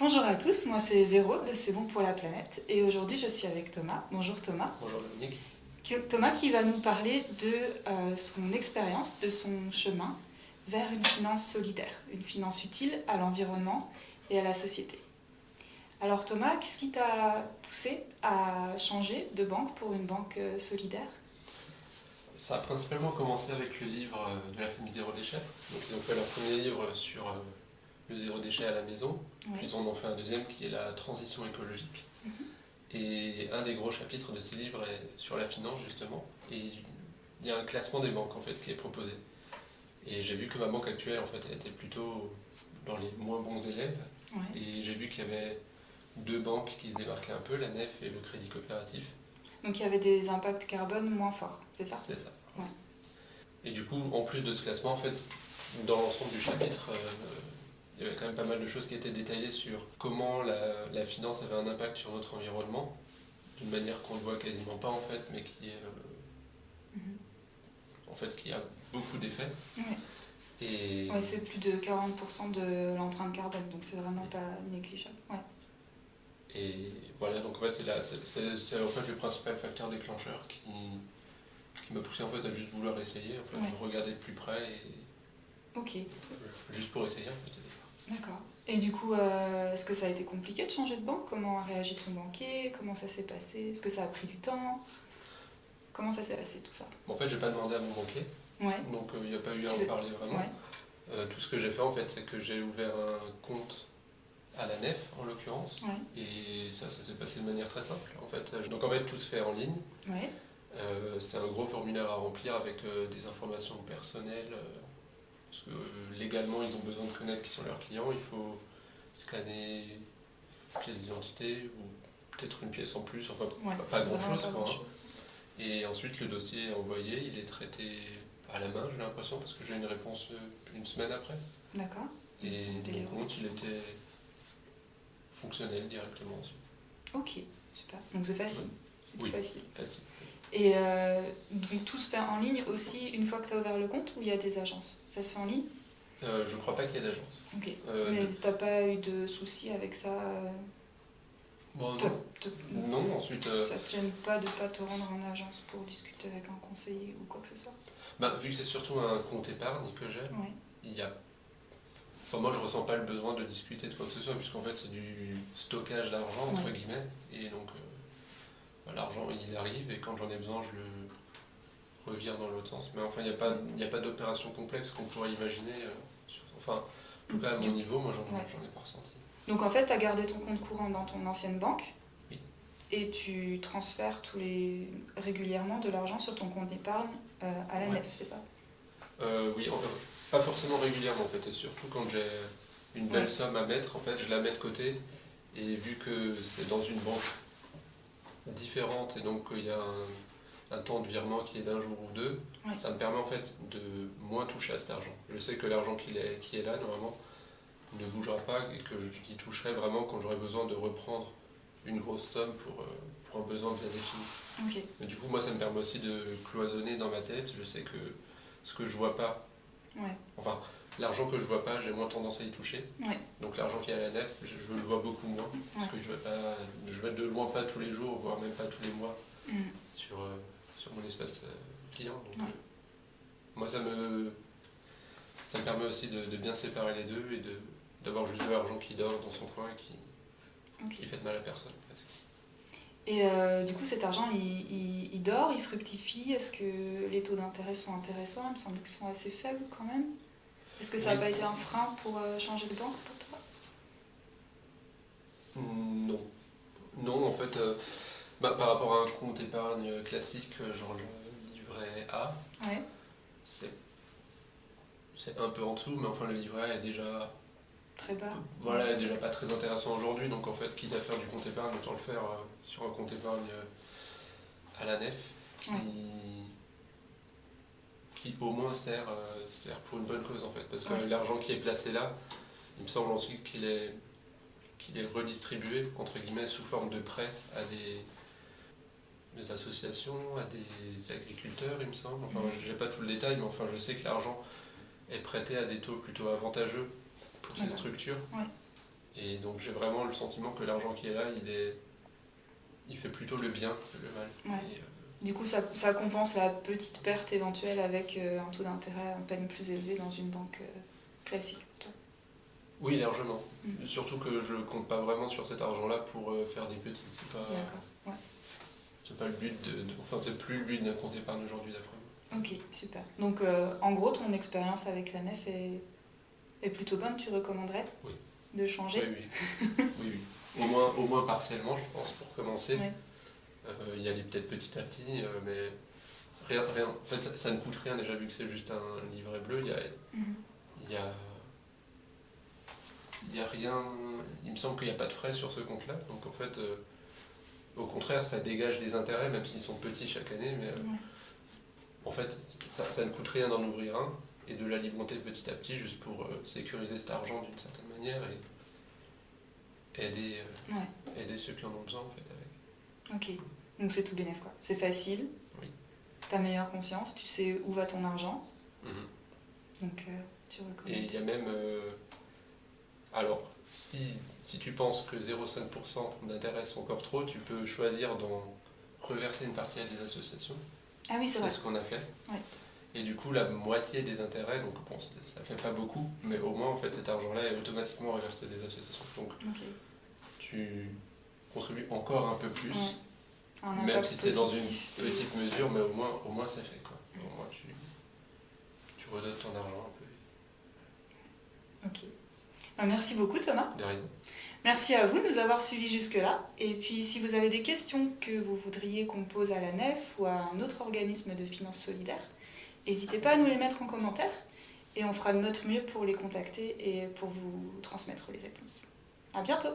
Bonjour à tous, moi c'est Véro de C'est bon pour la planète et aujourd'hui je suis avec Thomas. Bonjour Thomas. Bonjour Dominique. Thomas qui va nous parler de euh, son expérience, de son chemin vers une finance solidaire, une finance utile à l'environnement et à la société. Alors Thomas, qu'est-ce qui t'a poussé à changer de banque pour une banque euh, solidaire? Ça a principalement commencé avec le livre euh, de la famille Zéro Déchet. Donc ils ont fait leur premier livre sur le zéro déchet à la maison, puis ils en fait un deuxième qui est la transition écologique. Mhm. Et un des gros chapitres de ces livres est sur la finance justement, et il y a un classement des banques en fait qui est proposé. Et j'ai vu que ma banque actuelle en fait était plutôt dans les moins bons élèves, et j'ai vu qu'il y avait deux banques qui se démarquaient un peu, la NEF et le Crédit Coopératif. Donc il y avait des impacts carbone moins forts, c'est ça? C'est ça. Et du coup, en plus de ce classement, en fait, dans l'ensemble du chapitre, euh, il y avait quand même pas mal de choses qui étaient détaillées sur comment la, finance avait un impact sur notre environnement, d'une manière qu'on ne voit quasiment pas en fait, mais qui est euh, mhm. en fait qui a beaucoup d'effets. Et c'est plus de 40% de l'empreinte carbone, donc c'est vraiment pas négligeable. Et voilà, donc en fait c'est en fait le principal facteur déclencheur qui, qui m'a poussé en fait à juste vouloir essayer, en fait, regarder de plus près et ok juste pour essayer en fait. D'accord. Et du coup, euh, est-ce que ça a été compliqué de changer de banque? Comment a réagi ton banquier? Comment ça s'est passé? Est-ce que ça a pris du temps? Comment ça s'est passé tout ça? En fait, je n'ai pas demandé à mon banquier. Ouais. Donc, euh, il n'y a pas eu à en parler vraiment. Euh, tout ce que j'ai fait, en fait, c'est que j'ai ouvert un compte à la nef, en l'occurrence. Et ça, ça s'est passé de manière très simple. En fait. Donc, en fait, tout se fait en ligne. c'est un gros formulaire à remplir avec des informations personnelles parce que euh, légalement, ils ont besoin de connaître qui sont leurs clients. Il faut scanner une pièce d'identité ou peut-être une pièce en plus, enfin pas, grand-chose. Et ensuite, le dossier est envoyé, il est traité à la main, j'ai l'impression, parce que j'ai une réponse euh, une semaine après. D'accord. Et compte, il était fonctionnel directement ensuite. Ok, super. Donc c'est facile. C'est oui, facile. facile. Et euh, donc tout se fait en ligne aussi une fois que tu as ouvert le compte ou il y a des agences? Ça se fait en ligne? Euh, Je crois pas qu'il y ait d'agence. Ok. Euh, Mais tu n'as pas eu de soucis avec ça bon, non. non. ensuite. Ça te gêne pas de pas te rendre en agence pour discuter avec un conseiller ou quoi que ce soit? Bah, Vu que c'est surtout un compte épargne que j'ai, il y a moi, je ressens pas le besoin de discuter de quoi que ce soit, puisqu'en fait, c'est du stockage d'argent, entre guillemets. Et donc, l'argent il arrive et quand j'en ai besoin je le revire dans l'autre sens. Mais enfin il n'y a pas, a pas d'opération complexe qu'on pourrait imaginer. Euh, enfin, en tout cas à mon niveau, moi j'en ai pas ressenti. Donc en fait tu as gardé ton compte courant dans ton ancienne banque Oui. Et tu transfères tous les régulièrement de l'argent sur ton compte d'épargne euh, à la nef, c'est ça? Euh, Oui, pas forcément régulièrement en fait, et surtout quand j'ai une belle somme à mettre, en fait je la mets de côté et vu que c'est dans une banque différente et donc il y a un, temps de virement qui est d'un jour ou deux, ça me permet en fait de moins toucher à cet argent. Je sais que l'argent qui est, qui est là, normalement, ne bougera pas et que j'y toucherai vraiment quand j'aurai besoin de reprendre une grosse somme pour, euh, pour un besoin bien défini. du coup, moi, ça me permet aussi de cloisonner dans ma tête. Je sais que ce que je vois pas, enfin, L'argent que je vois pas, j'ai moins tendance à y toucher. Donc l'argent qui est à la nef, je, le vois beaucoup moins. Parce que je ne vais de loin pas tous les jours, voire même pas tous les mois mm. sur, euh, sur mon espace euh, client. Donc, euh, moi, ça me, ça me permet aussi de, bien séparer les deux et d'avoir juste de l'argent qui dort dans son coin et qui, qui fait de mal à personne. Et du coup, cet argent, il, il dort, il fructifie? Est-ce que les taux d'intérêt sont intéressants? Il me semble qu'ils sont assez faibles quand même. Est-ce que ça n'a pas été un frein pour euh, changer de banque pour toi? Non. Non, en fait, euh, bah, par rapport à un compte épargne classique, euh, genre le livret A, c'est un peu en dessous, mais enfin le livret A est déjà très bas. Voilà, déjà pas très intéressant aujourd'hui, donc en fait, quitte à faire du compte épargne, autant le faire sur un compte épargne à la nef, qui au moins sert, euh, sert pour une bonne cause en fait. Parce que l'argent qui est placé là, il me semble ensuite qu'il est, qu'il est redistribué entre guillemets sous forme de prêt à des, des associations, à des agriculteurs il me semble. Enfin mm. j'ai pas tout le détail mais enfin je sais que l'argent est prêté à des taux plutôt avantageux pour ces structures. Et donc j'ai vraiment le sentiment que l'argent qui est là, il, est, il fait plutôt le bien que le mal. Et, euh, du coup, ça, ça, compense la petite perte éventuelle avec euh, un taux d'intérêt en peine plus élevé dans une banque euh, classique. Oui, largement. Mm. Surtout que je compte pas vraiment sur cet argent-là pour faire des petits. C'est pas, ouais. c'est pas le but de, enfin c'est plus le but d'un compte épargne aujourd'hui d'après moi. Ok, super. Donc en gros, ton expérience avec la nef est, est plutôt bonne. Tu recommanderais Oui de changer. Oui, oui. oui, Au, moins, au moins partiellement, je pense, pour commencer. Euh, y aller peut-être petit à petit, euh, mais rien, rien. En fait, ça ne coûte rien déjà, vu que c'est juste un livret bleu. Il y a, mhm. il y a, il y a rien. Il me semble qu'il n'y a pas de frais sur ce compte-là. Donc en fait, euh, au contraire, ça dégage des intérêts, même s'ils sont petits chaque année. Mais en fait, ça, ça, ne coûte rien d'en ouvrir un et de l'alimenter petit à petit, juste pour sécuriser cet argent d'une certaine manière et aider, euh, aider ceux qui en ont besoin en fait avec. Ok, donc c'est tout bénéf quoi. C'est facile. Oui. T'as meilleure conscience, tu sais où va ton argent. Mhm. Donc euh, tu recommandes. Et il y a même. Euh, alors, si, si tu penses que 0,5% d'intérêt c'est encore trop, tu peux choisir d'en reverser une partie à des associations. Ah oui, c'est C'est ce qu'on a fait. Et du coup, la moitié des intérêts, donc bon, ça fait pas beaucoup, mais au moins en fait cet argent-là est automatiquement reversé des associations. Donc tu contribues encore un peu plus, même si c'est dans une petite mesure, mais au moins, au moins c'est fait. Quoi. Au moins tu, tu redonnes ton argent un peu. Ok. Ben, merci beaucoup Thomas. De rien. Merci à vous de nous avoir suivis jusque-là. Et puis si vous avez des questions que vous voudriez qu'on pose à la NEF ou à un autre organisme de finances solidaires, N'hésitez pas à nous les mettre en commentaire et on fera de notre mieux pour les contacter et pour vous transmettre les réponses. À bientôt